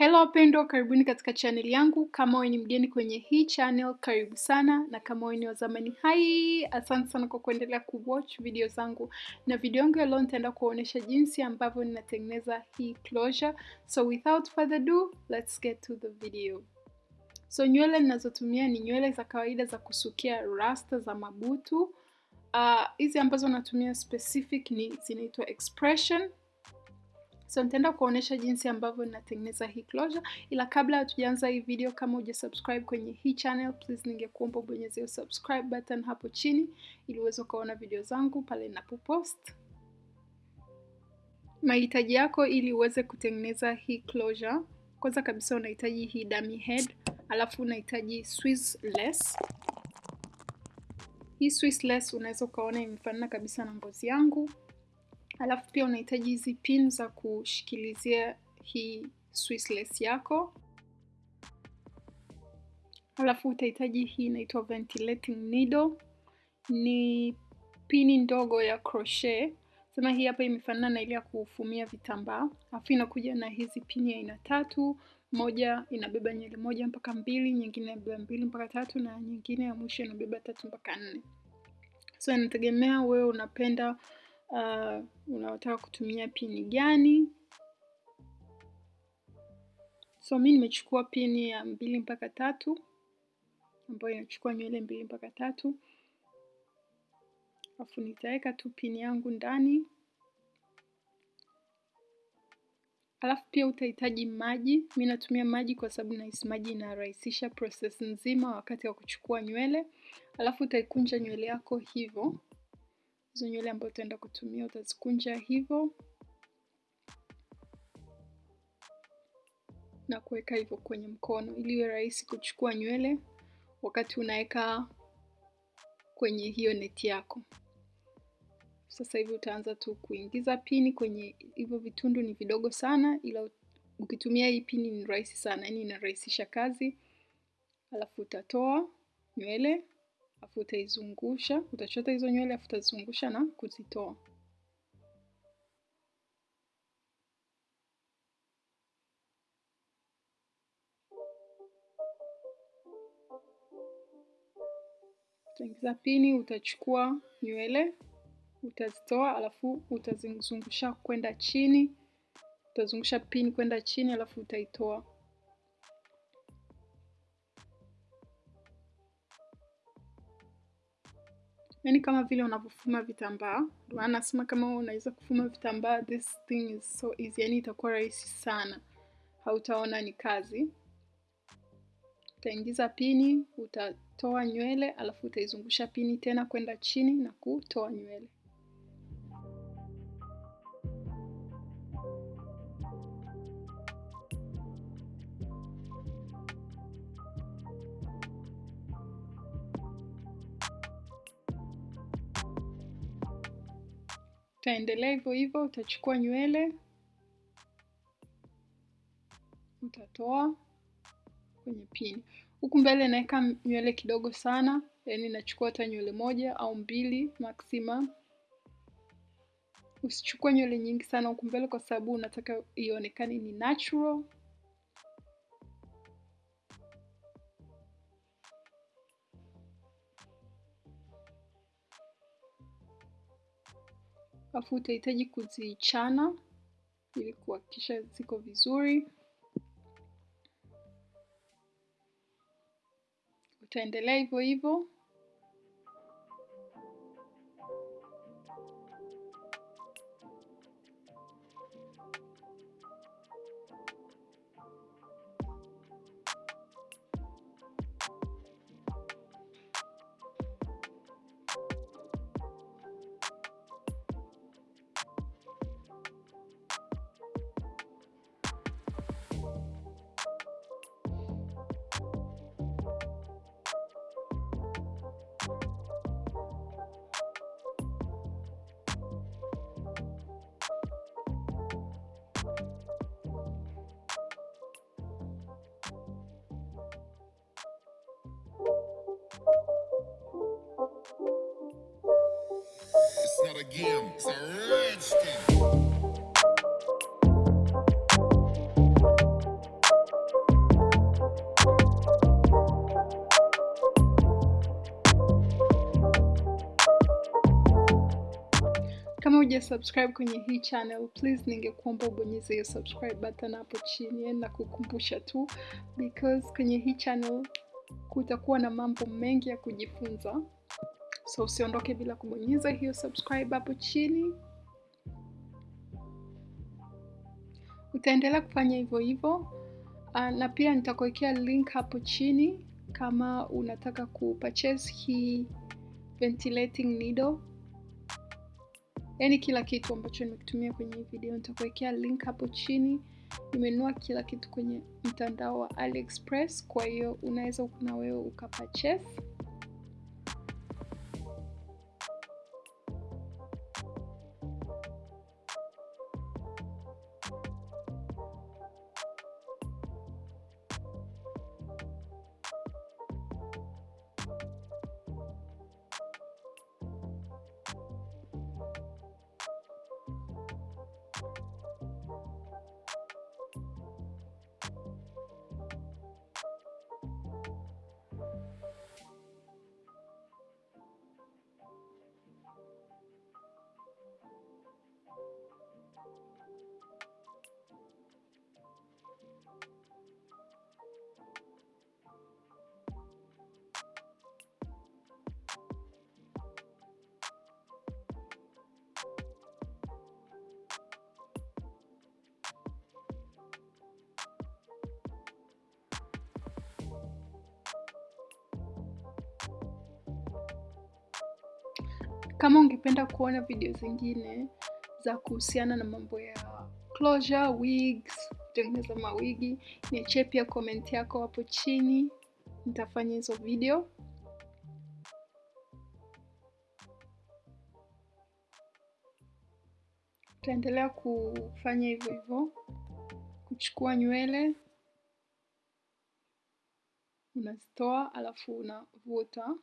Hello wapendwa, karibuni katika channel yangu. Kama wewe ni mgeni kwenye hii channel, karibu sana, na kama wewe ni wa zamani, hai, asante sana kwa kuendelea kuwatch video zangu. Na video yangu ya leo nitaenda kuonyesha jinsi ambavyo ninatengeneza hii closure. So without further ado, let's get to the video. So nywele ninazotumia ni nywele za kawaida za kusukia rasta za mabutu. Hizi uh, ambazo natumia specific ni zinaitwa expression so nitaenda kuonesha jinsi ambavyo ninatengeneza hii closure, ila kabla hatujaanza hii video, kama uja subscribe kwenye hii channel, please ningekuomba ubonyeze subscribe button hapo chini ili uweze ukaona video zangu pale ninapopost. Mahitaji yako ili uweze kutengeneza hii closure, kwanza kabisa unahitaji hii dummy head, alafu unahitaji Swiss lace. Hii Swiss lace unaweza ukaona imefanana kabisa na ngozi yangu alafu pia unahitaji hizi pin za kushikilizia hii Swiss lace yako. Alafu utahitaji hii inaitwa ventilating needle, ni pini ndogo ya crochet. Sema hii hapa imefanana na ile ya kufumia vitambaa, alafu inakuja na hizi pini aina tatu. Moja inabeba nywele moja mpaka mbili, nyingine inabeba mbili mpaka tatu, na nyingine ya mwisho inabeba tatu mpaka nne. So inategemea wewe unapenda Uh, unaotaka kutumia pini gani? So mi nimechukua pini ya mbili mpaka tatu ambayo inachukua nywele mbili mpaka tatu, alafu nitaweka tu pini yangu ndani. Alafu pia utahitaji maji. Mi natumia maji kwa sababu nahisi maji inarahisisha proses nzima wakati wa kuchukua nywele. Alafu utaikunja nywele yako hivyo hizo nywele ambazo utaenda kutumia utazikunja hivyo na kuweka hivyo kwenye mkono ili iwe rahisi kuchukua nywele wakati unaweka kwenye hiyo neti yako. Sasa hivi utaanza tu kuingiza pini kwenye hivyo vitundu, ni vidogo sana, ila ukitumia hii pini ni rahisi sana, yaani inarahisisha kazi. Alafu utatoa nywele afu utaizungusha, utachota hizo nywele afu utazungusha na kuzitoa. Utaingiza pini, utachukua nywele utazitoa, alafu utazizungusha kwenda chini, utazungusha pini kwenda chini, alafu utaitoa. Yaani kama vile unavyofuma vitambaa. Ndio maana nasema kama unaweza kufuma vitambaa, this thing is so easy, yaani itakuwa rahisi sana, hautaona ni kazi. Utaingiza pini, utatoa nywele, alafu utaizungusha pini tena kwenda chini na kutoa nywele. Utaendelea hivyo hivyo, utachukua nywele utatoa kwenye pini. Huku mbele naweka nywele kidogo sana, yaani nachukua hata nywele moja au mbili maximum. Usichukue nywele nyingi sana huku mbele, kwa sababu unataka ionekane ni natural. Alafu utahitaji kuzichana ili kuhakikisha ziko vizuri. Utaendelea hivyo hivyo. Kama uja subscribe kwenye hii channel, please ningekuomba ubonyeze hiyo subscribe button hapo chini, na kukumbusha tu because kwenye hii channel kutakuwa na mambo mengi ya kujifunza so usiondoke bila kubonyeza hiyo subscribe hapo chini. Utaendelea kufanya hivyo hivyo. Uh, na pia nitakuwekea link hapo chini kama unataka kupurchase hii ventilating needle. Yaani kila kitu ambacho nimekitumia kwenye hii video nitakuwekea link hapo chini. Nimenunua kila kitu kwenye mtandao wa aliexpress kwa hiyo unaweza na wewe ukapurchase kama ungependa kuona video zingine za kuhusiana na mambo ya closure wigs kutengeneza mawigi niachie pia comment yako hapo chini. Nitafanya hizo video. Utaendelea kufanya hivyo hivyo kuchukua nywele unazitoa alafu unavuta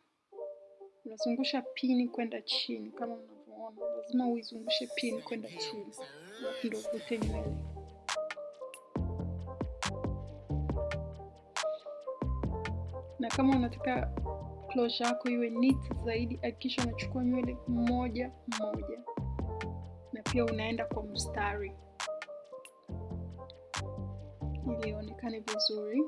unazungusha pini kwenda chini kama unavyoona. Lazima uizungushe pini kwenda chini. Ndio uvute nywele. Na kama unataka closure yako iwe neat zaidi hakikisha unachukua nywele moja moja. Na pia unaenda kwa mstari. Ili ionekane vizuri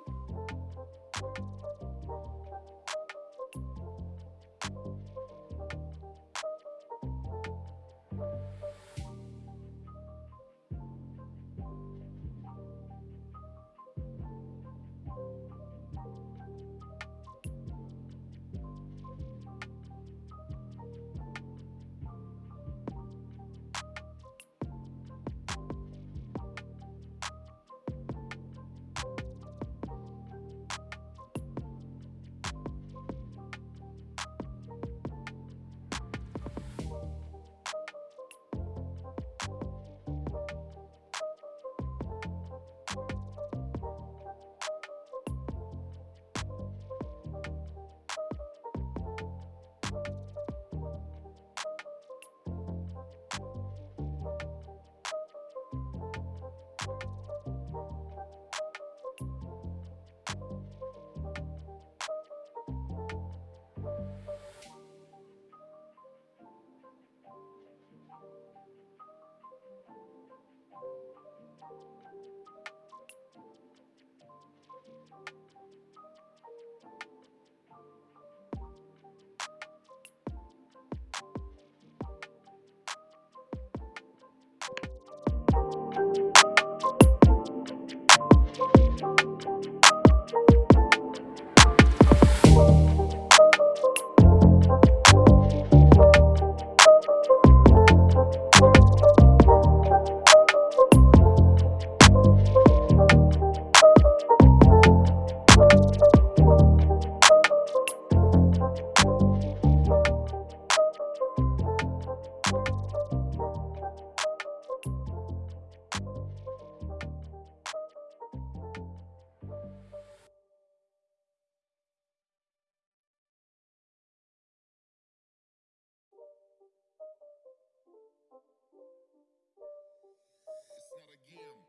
It's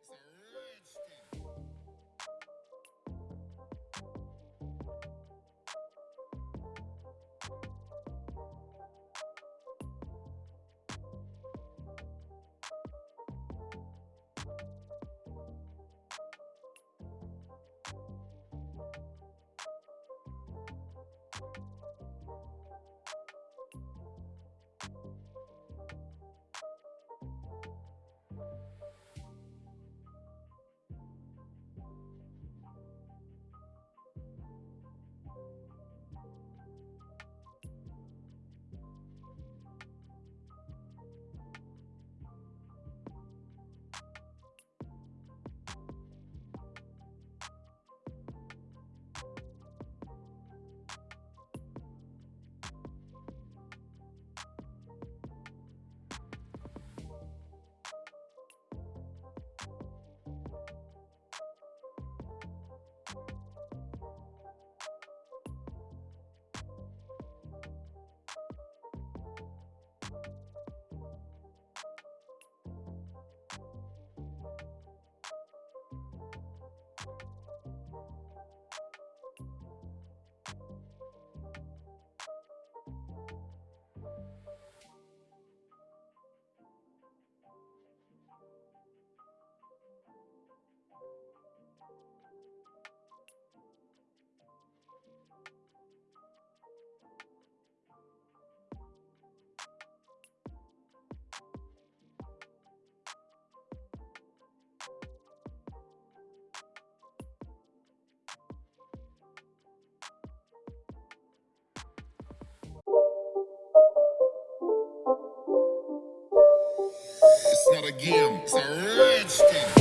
a game. It's a rich.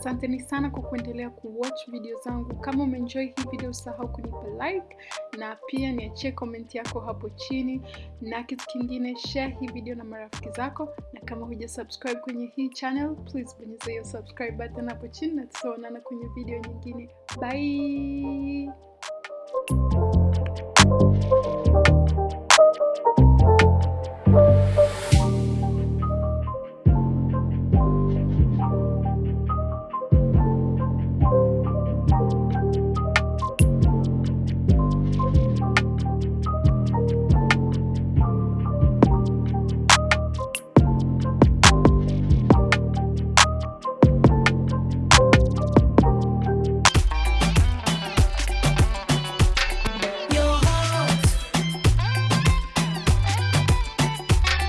Asanteni sana kwa kuendelea kuwatch video zangu. Kama umeenjoy hii video, usahau kunipa like na pia niachie comment yako hapo chini, na kitu kingine, share hii video na marafiki zako, na kama huja subscribe kwenye hii channel, please bonyeza hiyo subscribe button hapo chini, na tutaonana kwenye video nyingine. Bye.